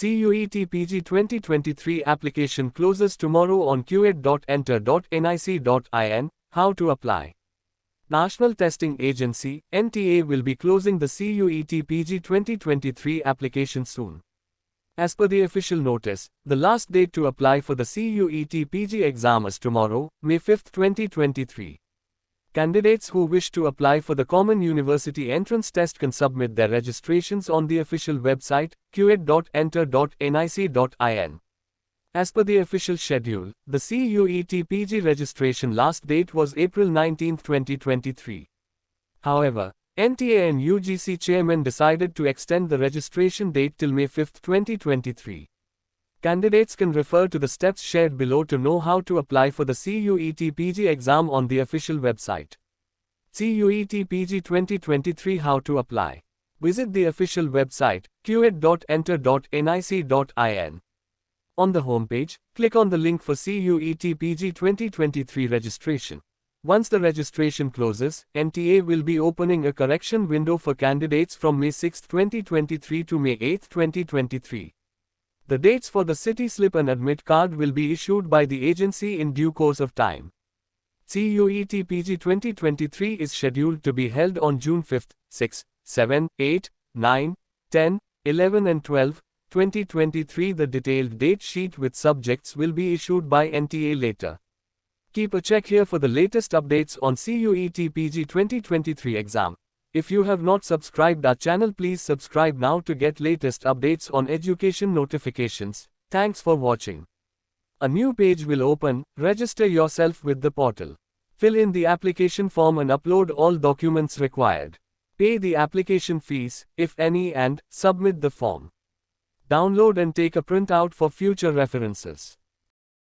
CUET PG 2023 application closes tomorrow on qet.enter.nic.in. How to apply? National Testing Agency NTA will be closing the CUET PG 2023 application soon. As per the official notice, the last date to apply for the CUET PG exam is tomorrow, May 5, 2023. Candidates who wish to apply for the Common University Entrance Test can submit their registrations on the official website, qet.enter.nic.in. As per the official schedule, the CUET registration last date was April 19, 2023. However, NTA and UGC chairman decided to extend the registration date till May 5, 2023. Candidates can refer to the steps shared below to know how to apply for the CUET PG exam on the official website. CUET PG 2023 How to apply. Visit the official website, qet.enter.nic.in. On the homepage, click on the link for CUET PG 2023 registration. Once the registration closes, NTA will be opening a correction window for candidates from May 6, 2023 to May 8, 2023. The dates for the city slip and admit card will be issued by the agency in due course of time. CUET PG 2023 is scheduled to be held on June 5, 6, 7, 8, 9, 10, 11 and 12, 2023 The detailed date sheet with subjects will be issued by NTA later. Keep a check here for the latest updates on CUET PG 2023 exam. If you have not subscribed our channel please subscribe now to get latest updates on education notifications. Thanks for watching. A new page will open, register yourself with the portal. Fill in the application form and upload all documents required. Pay the application fees, if any and, submit the form. Download and take a printout for future references.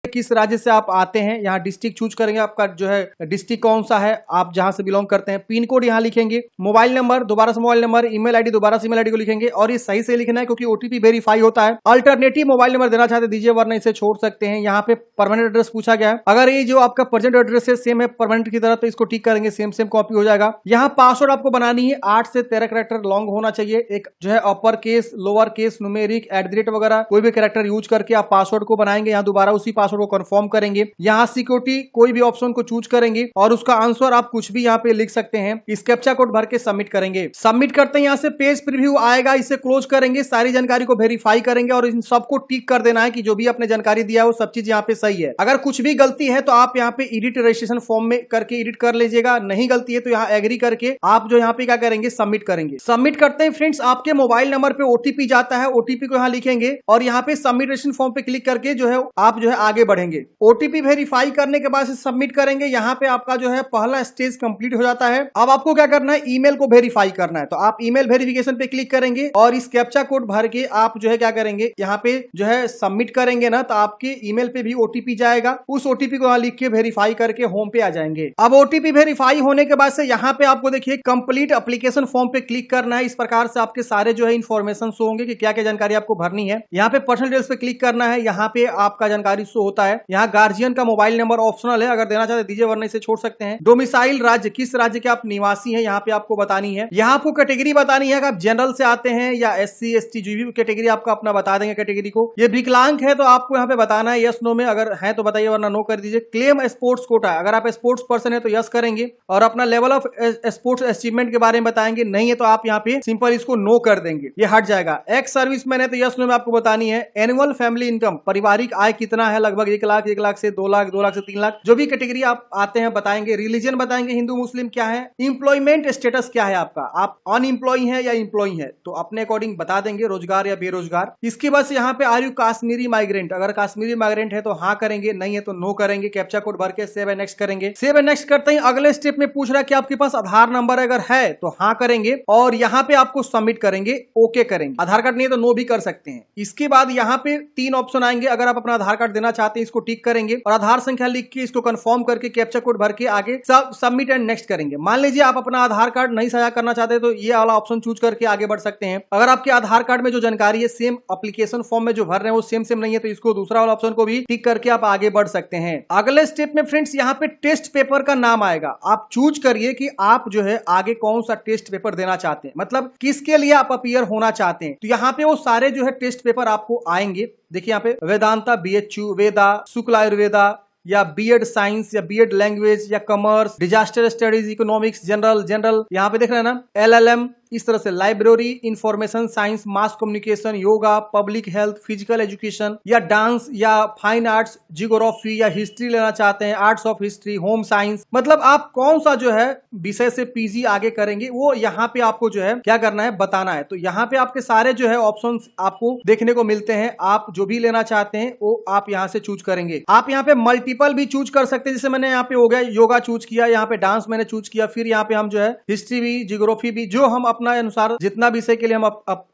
किस राज्य से आप आते हैं, यहाँ district choose करेंगे, आपका जो है डिस्ट्रिक्ट कौन सा है, आप जहाँ से बिलोंग करते हैं। पिन कोड यहाँ लिखेंगे। मोबाइल नंबर दोबारा से मोबाइल नंबर ईमेल आईडी दोबारा से ईमेल आईडी को लिखेंगे। और ये सही से लिखना है, क्योंकि ओटीपी वेरीफाई होता है। अल्टरनेटिव मोबाइल नंबर देना चाहते दीजिए, वरना इसे छोड़ सकते हैं। यहाँ पे परमानेंट एड्रेस पूछा गया है। अगर ये जो आपका प्रेजेंट एड्रेस है सेम है परमानेंट की तरह तो इसको टिक करेंगे सेम सेम कॉपी हो जाएगा। यहाँ पासवर्ड आपको बनानी है। आठ से तेरह करेक्टर लॉन्ग होना चाहिए। एक जो है upper case lower case numeric at वगैरह, कोई भी करेक्टर यूज़ करके आप पासवर्ड को बनाएँगे। यहाँ दोबारा उसी को कन्फर्म करेंगे। यहाँ सिक्योरिटी कोई भी ऑप्शन को चूज़ करेंगे और उसका आंसर आप कुछ भी यहाँ पे लिख सकते हैं। इस कोड भर के सबमिट करेंगे। सबमिट करते हैं यहाँ से पेज प्रीव्यू आएगा, इसे क्लोज करेंगे, सारी जानकारी को वेरीफाई करेंगे और इन सबको टिक कर देना है कि जो भी आपने जानकारी दिया वो सब चीज़ यहाँ पे सही है। अगर कुछ भी गलती है तो आप यहाँ पे एडिट रजिस्ट्रेशन फॉर्म में करके एडिट कर लीजिएगा। नहीं गलती है तो यहाँ एग्री करके आप जो यहाँ पे क्या करेंगे सबमिट करेंगे। सबमिट करते हैं फ्रेंड्स आपके मोबाइल नंबर पे ओटीपी जाता है ओटीपी को यहाँ लिखेंगे और यहाँ पे सबमिट रजिस्ट्रेशन फॉर्म पे क्लिक करके जो है, आप जो है आगे बढ़ेंगे। ओटीपी वेरीफाई करने के बाद सबमिट करेंगे। यहाँ पे आपका जो है पहला स्टेज कंप्लीट हो जाता है। अब आपको क्या करना है? ईमेल को वेरीफाई करना है। तो आप ईमेल वेरिफिकेशन पे क्लिक करेंगे और इस कैप्चा कोड भर के आप जो है क्या करेंगे? यहाँ पे जो है सबमिट करेंगे ना तो आपके ईमेल पे भी ओटीपी जाएगा। उस ओटीपी को यहाँ लिख के वेरीफाई करके होम पे आ जाएँगे। अब ओटीपी वेरीफाई होने के बाद से यहाँ पे आपको देखिए कंप्लीट अप्लीकेशन फॉर्म पे क्लिक करना है। इस प्रकार से आपके सारे जो है इन्फॉर्मेशन शो होंगे कि क्या क्या जानकारी आपको भरनी है। यहाँ पे पर्सनल डिटेल्स पे क्लिक करना है। यहाँ पे आपका जानकारी शो होता है। यहाँ गार्जियन का मोबाइल नंबर ऑप्शनल है। अगर देना चाहते दीजिए, वरना इसे छोड़ सकते हैं। डोमिसाइल राज्य, किस राज्य के आप निवासी हैं, यहाँ पे आपको बतानी है। यहाँ आपको कैटेगरी बतानी है। आप जनरल से आते हैं या एस सी एस टी जो भी कैटेगरी आपको अपना बता देंगे कैटेगरी को। ये विकलांग है तो आपको यहाँ पे बताना है यस नो में। अगर है तो बताइए, वरना नो कर दीजिए। क्लेम स्पोर्ट्स कोटा अगर आप स्पोर्ट्स पर्सन है तो यस करेंगे। और अपना लेवल ऑफ़ स्पोर्ट्स अचीवमेंट के बारे में बताएँगे। नहीं है तो आप यहाँ पे सिंपल इसको नो कर देंगे। ये हट जाएगा। एक्स सर्विस मैन है तो यस नो में आपको बतानी है। एनुअल फैमिली इनकम पारिवारिक आय कितना है, लगभग एक लाख एक लाख से दो लाख दो लाख से तीन लाख, जो भी कैटेगरी आप आते हैं, बताएँगे रिलीजन बताएँगे, हिंदू, मुस्लिम क्या है इंप्लॉयमेंट स्टेटस क्या है आपका? आप अनएम्प्लॉय है या इंप्लॉय है? तो अपने अकॉर्डिंग बता देंगे, रोज़गार या बेरोजगार। इसके बाद यहाँ पे आर यू काश्मीरी माइग्रेंट अगर काश्मीरी माइग्रेंट है तो हाँ करेंगे, नहीं है तो नो करेंगे। कैप्चा कोड भर के सेव नेक्स्ट करेंगे। सेव नेक्स्ट करते हैं अगले स्टेप में पूछ रहा है कि आपके पास आधार नंबर अगर है तो हाँ करेंगे और यहाँ पे आपको सबमिट करेंगे ओके करेंगे। आधार कार्ड नहीं है तो नो भी कर सकते हैं। इसके बाद यहाँ पे तीन ऑप्शन आएँगे। अगर आप अपना आधार कार्ड देना चाहते चाहते हैं इसको टिक करेंगे और आधार संख्या लिख के इसको कंफर्म करके कैप्चा कोड भर के आगे सब सबमिट एंड नेक्स्ट करेंगे। मान लीजिए आप अपना आधार कार्ड नहीं साझा करना चाहते तो ये वाला ऑप्शन चूज़ करके आगे बढ़ सकते हैं। अगर आपके आधार कार्ड में जो जानकारी है सेम अप्लीकेशन फॉर्म में जो भर रहे हैं, वो सेम सेम नहीं है तो इसको दूसरा वाला ऑप्शन को भी टिक करके आप आगे बढ़ सकते हैं। अगले स्टेप में फ्रेंड्स यहाँ पे टेस्ट पेपर का नाम आएगा। आप चूज़ करिए कि आप जो है आगे कौन सा टेस्ट पेपर देना चाहते हैं। मतलब किसके लिए आप अपियर होना चाहते हैं। तो यहाँ पे वो सारे जो है टेस्ट पेपर आपको आएँगे। देखिए यहाँ पे Vedanta B H U Veda, Shukla Ayurveda, या बीएड साइंस या बीएड लैंग्वेज या commerce disaster studies economics general general यहाँ पे देख रहे हैं ना एलएलएम इस तरह से library information science mass communication yoga public health physical education या डांस या फाइन आर्ट्स जियोग्राफी या हिस्ट्री लेना चाहते हैं arts of history home science मतलब आप कौन सा जो है विषय से पीजी आगे करेंगे, वो यहाँ पे आपको जो है क्या करना है, बताना है। तो यहाँ पे आपके सारे जो है ऑप्शन आपको देखने को मिलते हैं, आप जो भी लेना चाहते हैं, वो आप यहाँ से चूज़ करेंगे। आप यहाँ पे मल्टीपल भी चूज़ कर सकते हैं, जैसे मैंने यहाँ पे हो गया योगा चूज़ किया, यहाँ पे डांस मैंने चूज़ किया, फिर यहाँ पे हम जो है हिस्ट्री भी जियोग्राफी भी, जो हम अपना अनुसार जितना विषय के लिए हम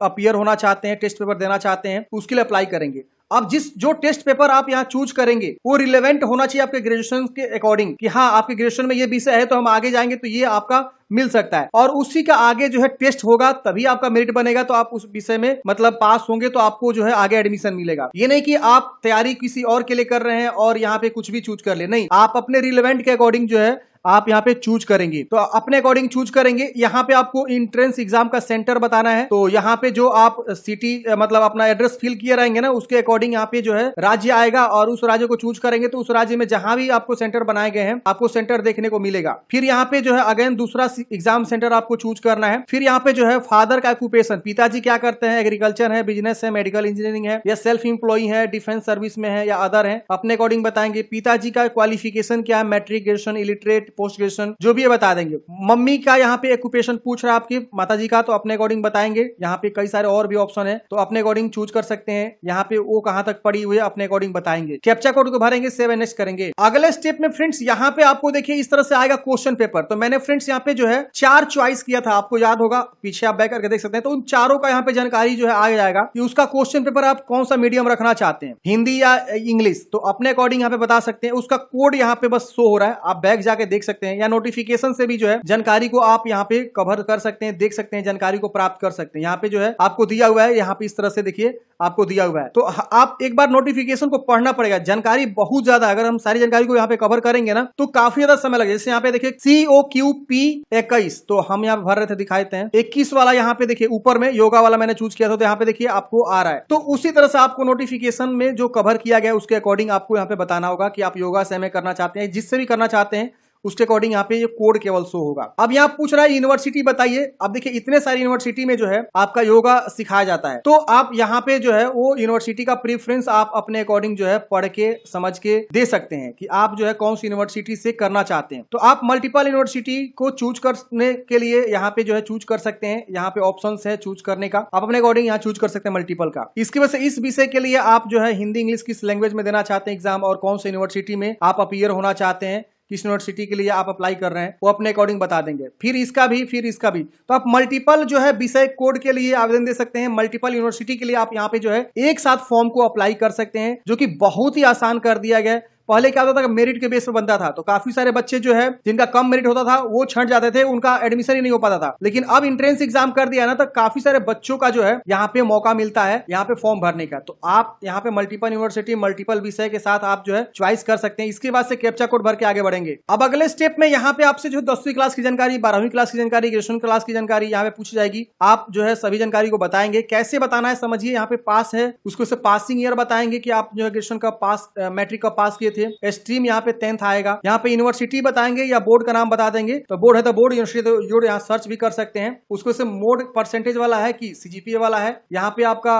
अपियर होना चाहते हैं टेस्ट पेपर देना चाहते हैं, उसके लिए अप्लाई करेंगे। अब जिस, जो टेस्ट पेपर आप यहाँ चूज़ करेंगे, वो रिलेवेंट होना चाहिए आपके ग्रेजुएशन के अकॉर्डिंग कि हाँ आपके ग्रेजुएशन में ये विषय है तो हम आगे जाएँगे तो ये आपका मिल सकता है। और उसी का आगे जो है टेस्ट होगा, तभी आपका मेरिट बनेगा तो आप उस विषय में मतलब पास होंगे तो आपको जो है आगे एडमिशन मिलेगा। ये नहीं कि आप तैयारी किसी और के लिए कर रहे हैं और यहाँ पे कुछ भी चूज़ कर ले। नहीं, आप अपने रिलेवेंट के अकॉर्डिंग जो है, आप यहाँ पे चूज़ करेंगे। तो अपने अकॉर्डिंग चूज़ करेंगे। यहाँ पे आपको इंट्रेंस एग्ज़ाम का सेंटर बताना है। तो यहाँ पे जो आप सिटी मतलब अपना एड्रेस फिल किए रहेंगे ना, उसके अकॉर्डिंग यहाँ पे जो है राज्य आएगा और उस राज्य को चूज़ करेंगे। तो उस राज्य में जहाँ भी आपको सेंटर बनाए गए हैं, आपको सेंटर देखने को मिलेगा। फिर यहाँ पे जो है अगेन दूसरा एग्ज़ाम सेंटर आपको चूज़ करना है। फिर यहाँ पे जो है फादर का ऑक्यूपेशन। पिताजी क्या करते हैं? एग्रीकल्चर है, बिज़नेस है, मेडिकल इंजीनियरिंग है, या सेल्फ इंप्लॉई है, डिफेंस सर्विस में है, या अदर है? अपने अकॉर्डिंग बताएँगे। पिताजी का क्वालिफिकेशन क्या है? Matric graduation, illiterate, post graduation, जो भी है बता देंगे। मम्मी का यहाँ पे ऑक्यूपेशन पूछ रहा है आपकी माता का तो अपने अकॉर्डिंग बताएँगे। यहाँ पे कई सारे और भी ऑप्शन है तो अपने अकॉर्डिंग चूज़ कर सकते हैं। यहाँ पे वो कहाँ तक पड़ी हुई है, अपने अकॉर्डिंग बताएँगे। कैप्चा कोड को भरेंगे, सेवन नेक्स्ट करेंगे। अगले स्टेप में फ्रेंड्स, यहाँ पे आपको देखिए इस तरह से आएगा क्वेश्चन पेपर। तो मैंने फ्रेंड्स, यहाँ पे जो है, चार चॉइस किया था, आपको याद होगा, पीछे आप बैक करके देख सकते हैं। तो उन चारों का यहाँ पे जानकारी जो है आ जाएगा कि उसका क्वेश्चन पेपर आप कौन सा मीडियम रखना चाहते हैं? हिंदी या इंग्लिश तो अपने अकॉर्डिंग यहाँ पे बता सकते हैं। उसका कोड यहाँ पे बस शो हो रहा है। आप बैक जाके देख सकते हैं। या नोटिफिकेशन से भी जो है, जानकारी को आप यहाँ पे कवर कर सकते हैं, देख सकते हैं, जानकारी को प्राप्त कर सकते हैं। यहाँ पे जो है, आपको दिया हुआ है, यहाँ पे इस तरह से देखिए, आपको दिया हुआ है। तो आप एक बार नोटिफिकेशन को पढ़ना पड़ेगा। जानकारी बहुत ज़्यादा, अगर हम सारी जानकारी को यहाँ पे कवर करेंगे ना तो काफ़ी ज़्यादा समय लगेगा। जैसे यहाँ पे देखिए सी ओ क्यू पी इक्कीस। तो हम यहाँ भर रहे थे, दिखाते हैं। इक्कीस वाला यहाँ पे देखिए, ऊपर में योगा वाला मैंने चूज़ किया था तो यहाँ पे देखिए आपको आ रहा है। तो उसी तरह से आपको नोटिफिकेशन में जो कवर किया गया उसके अकॉर्डिंग आपको यहाँ पे बताना होगा कि आप योगा से करना चाहते हैं, जिससे भी करना चाहते हैं उसके अकॉर्डिंग यहाँ पे ये कोड केवल शो होगा। अब यहाँ पूछ रहा है यूनिवर्सिटी बताइए। अब देखिए, इतने सारी यूनिवर्सिटी में जो है, आपका योगा सिखाया जाता है। तो आप यहाँ पे जो है, वो यूनिवर्सिटी का प्रीफ्रेंस आप अपने अकॉर्डिंग जो है, पढ़ के, समझ के दे सकते हैं कि आप जो है, कौन सी यूनिवर्सिटी से करना चाहते हैं। तो आप मल्टीपल यूनिवर्सिटी को चूज़ करने के लिए यहाँ पे जो है चूज़ कर सकते हैं। यहाँ पे ऑप्शन है चूज़ करने का। आप अपने अकॉर्डिंग यहाँ चूज़ कर सकते हैं मल्टीपल का। इसकी वजह से इस विषय के लिए आप जो है, हिंदी, इंग्लिश किस लैंग्वेज में देना चाहते हैं एग्ज़ाम और कौन सी यूनिवर्सिटी में आप अपियर होना चाहते हैं। किस यूनिवर्सिटी के लिए आप अप्लाई कर रहे हैं, वो अपने अकॉर्डिंग बता देंगे। फिर इसका भी, फिर इसका भी। तो आप मल्टीपल जो है विषय कोड के लिए आवेदन दे सकते हैं मल्टीपल यूनिवर्सिटी के लिए आप यहाँ पे जो है एक साथ फॉर्म को अप्लाई कर सकते हैं, जो कि बहुत ही आसान कर दिया गया पहले क्या होता था मेरिट के बेस पे बनता था तो काफ़ी सारे बच्चे जो है, जिनका कम मेरिट होता था, वो छंट जाते थे, उनका एडमिशन ही नहीं हो पाता था। लेकिन अब इंट्रेंस एग्ज़ाम कर दिया ना तो काफ़ी सारे बच्चों का जो है, यहाँ पे मौका मिलता है, यहाँ पे फॉर्म भरने का। तो आप यहाँ पे मल्टीपल यूनिवर्सिटी मल्टीपल विषय के साथ आप जो है च्वाइस कर सकते हैं। इसके बाद से कैप्चा कोड भर के आगे बढ़ेंगे। अब अगले स्टेप में यहाँ पे आपसे जो दसवीं क्लास की जानकारी, बारहवीं क्लास की जानकारी, ग्रेजुएशन क्लास की जानकारी यहाँ पे पूछी जाएगी। आप जो है, सभी जानकारी को बताएँगे। कैसे बताना है, समझिए। यहाँ पे पास है, उसको पासिंग ईयर बताएँगे कि आप जो है, ग्रेजुएशन का पास मैट्रिक का पास किए थे। स्ट्रीम यहाँ पे टेंथ आएगा। यहाँ पे यूनिवर्सिटी बताएँगे या बोर्ड का नाम बता देंगे। तो बोर्ड है तो बोर्ड यूनिवर्सिटी जोड़ यहाँ सर्च भी कर सकते हैं। उसको से मोड परसेंटेज वाला है कि सीजीपीए वाला है। यहाँ पे आपका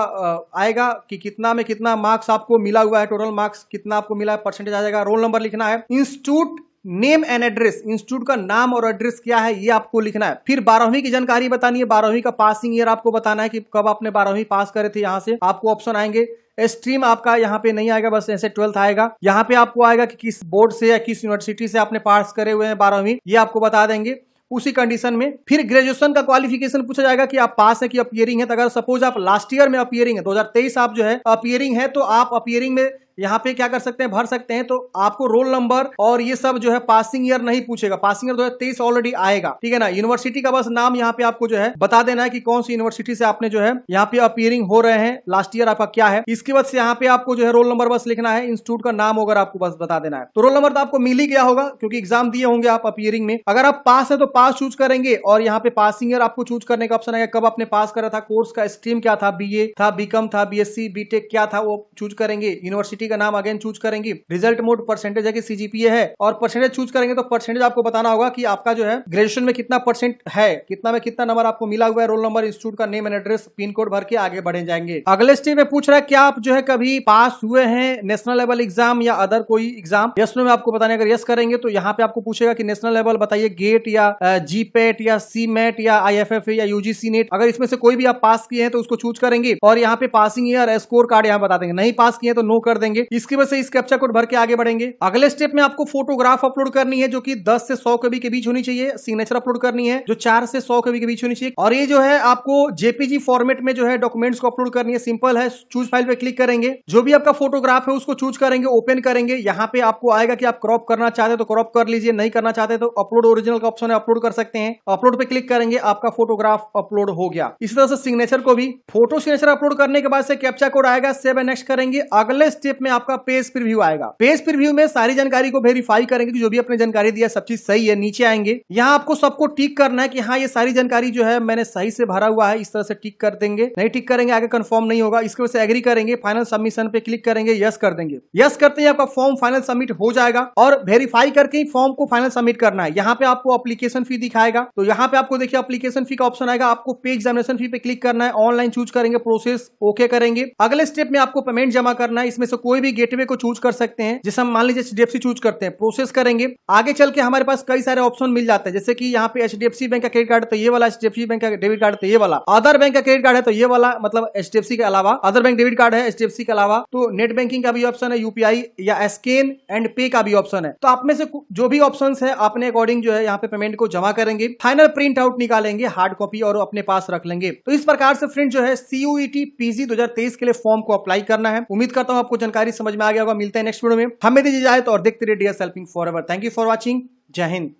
आएगा कि कितना में कितना मार्क्स आपको मिला हुआ है टोटल मार्क्स कितना आपको मिला है परसेंटेज आ जाएगा रोल नंबर लिखना है। Institute name and address, institute का नाम और एड्रेस क्या है, ये आपको लिखना है। फिर बारहवीं की जानकारी बतानी है, बारहवीं का पासिंग ईयर आपको बताना है कि कब आपने बारहवीं पास करे थे, यहाँ से आपको ऑप्शन आएँगे। स्ट्रीम आपका यहाँ पे नहीं आएगा, बस ऐसे ट्वेल्थ आएगा। यहाँ पे आपको आएगा कि किस बोर्ड से या किस यूनिवर्सिटी से आपने पास करे हुए हैं बारहवीं, ये आपको बता देंगे। उसी कंडीशन में फिर ग्रेजुएशन का क्वालिफिकेशन पूछा जाएगा कि आप पास है कि अपियरिंग है। तो अगर सपोज़ आप लास्ट ईयर में अपियरिंग है 2023 आप जो है अपियरिंग है तो आप अपियरिंग में यहाँ पे क्या कर सकते हैं? भर सकते हैं। तो आपको रोल नंबर और ये सब जो है पासिंग ईयर नहीं पूछेगा। पासिंग ईयर दो ऑलरेडी आएगा। ठीक है ना? यूनिवर्सिटी का बस नाम यहाँ पे आपको जो है बता देना है कि कौन सी यूनिवर्सिटी से आपने जो है यहाँ पे अपियरिंग हो रहे हैं। लास्ट ईयर आपका क्या है? इसके बाद से यहाँ पे आपको जो है रोल नंबर बस लिखना है। इंस्टीट्यूट का नाम अगर आपको बस बता देना है। तो रोल नंबर तो आपको मिल ही गया होगा, क्योंकि एग्ज़ाम दिए होंगे आप अपियरिंग में। अगर आप पास है तो पास चूज़ करेंगे और यहाँ पे पासिंग ईयर आपको चूज़ करने का ऑप्शन आएगा। कब आपने पास करा था? कोर्स का स्ट्रीम क्या था? बीए था बीकॉम था बीएससी बीटेक क्या था? वो चूज़ करेंगे। यूनिवर्सिटी का नाम अगेन चूज़ करेंगे। रिज़ल्ट मोड परसेंटेज है कि सीजीपीए है। और परसेंटेज चूज़ करेंगे तो परसेंटेज आपको बताना होगा कि आपका जो है ग्रेजुएशन में कितना परसेंट है, कितना में कितना नंबर आपको मिला हुआ है रोल नंबर इंस्टीट्यूट का name and address pin code भर के आगे बढ़े जाएँगे। अगले स्टेज में पूछ रहा है, क्या आप जो है कभी पास हुए हैं नेशनल लेवल एग्ज़ाम या अदर कोई एग्ज़ाम यस में आपको बताने, अगर यस करेंगे तो यहाँ पे आपको पूछेगा कि नेशनल लेवल बताइए गेट या जी पेट या सी मेट या आई एफ़ एफ़ या यूजीसी नेट अगर इसमें से कोई भी आप पास किए हैं तो उसको चूज़ करेंगे। और यहाँ पे पासिंग ईयर स्कोर कार्ड यहाँ बता देंगे। नहीं पास किए तो नो कर देंगे। इसकी वजह से इस कैप्चा कोड भर के आगे बढ़ेंगे। अगले स्टेप में आपको फोटोग्राफ अपलोड करनी है, जो कि 10 से 100 कभी के बीच होनी चाहिए। सिग्नेचर अपलोड करनी है, जो 4 से 100 कभी के बीच होनी चाहिए। और ये जो है, आपको जेपीजी फॉर्मेट में जो है डॉक्यूमेंट्स को अपलोड करनी है। सिंपल है चूज़ फ़ाइल पे क्लिक करेंगे। जो भी आपका फोटोग्राफ है, उसको चूज़ करेंगे ओपन करेंगे। यहाँ पे आपको आएगा कि आप क्रॉप करना चाहते तो क्रॉप कर लीजिए। नहीं करना चाहते तो अपलोड ओरिजिनल का ऑप्शन है अपलोड कर सकते हैं। अपलोड पे क्लिक करेंगे, आपका फोटोग्राफ अपलोड हो गया। इसी तरह से सिग्नेचर को भी। फ़ोटो सिग्नेचर अपलोड करने के बाद से कैप्चा कोड आएगा। सेव एंड नेक्स्ट करेंगे। अगले स्टेप आपका पेज प्रीव्यू आएगा। पेज प्रीव्यू में सारी जानकारी को वेरीफाई करेंगे कि जो भी अपने जानकारी दिया सब चीज़ सही है, नीचे आएँगे। यहाँ आपको सबको टिक करना है कि हाँ ये सारी जानकारी जो है मैंने सही से भरा हुआ है, इस तरह से टिक कर देंगे। नहीं टिक करेंगे, आगे कंफर्म नहीं होगा। इसकी वजह से एग्री करेंगे फाइनल सबमिशन पे क्लिक करेंगे यस कर देंगे। यस करते ही आपका फॉर्म फाइनल सबमिट हो जाएगा और वेरीफाई करके ही फॉर्म को फाइनल सबमिट करना है। यहाँ पे आपको अप्लीकेशन फ़ी दिखाएगा। तो यहाँ पे आपको देखिए अप्लीकेशन फ़ी का ऑप्शन आएगा। आपको पे एग्जामिनेशन फ़ी पे क्लिक करना है। ऑनलाइन चूज़ करेंगे प्रोसेस ओके करेंगे। अगले स्टेप में आपको पेमेंट जमा करना है। इसमें से कोई भी गेटवे को चूज़ कर सकते हैं। जैसे हम मान लीजिए एच डी चूज़ करते हैं प्रोसेस करेंगे। आगे चल के हमारे पास कई सारे ऑप्शन मिल जाते हैं। जैसे कि यहाँ पे एचडीएफसी बैंक का क्रेडिट कार्ड तो ये वाला एच बैंक का डेबिट कार्ड तो ये वाला। अदर बैंक का क्रेडिट कार्ड है तो ये वाला मतलब एच के अलावा। अदर बैंक डेबिट कार्ड है एचडीएफसी के अलावा। तो नेट बैंकिंग का भी ऑप्शन है यूपीआई या स्कैन एंड पे का भी ऑप्शन है। तो आप में से जो भी ऑप्शन है अपने अकॉर्डिंग जो है यहाँ पे पेमेंट को जमा करेंगे। फाइनल प्रिंट आउट निकालेंगे हार्ड कॉपी और अपने पास रख लेंगे। तो इस प्रकार से फ्रेंड जो है सीयूईटी पीजी 2023 के लिए फॉर्म को अप्लाई करना है। उम्मीद करता हूँ आपको जानकारी समझ में आ गया होगा, मिलते हैं नेक्स्ट वीडियो में। हमें दीजिए जाए तो और देखते रहिए dear helping for ever thank you for watching जय हिंद।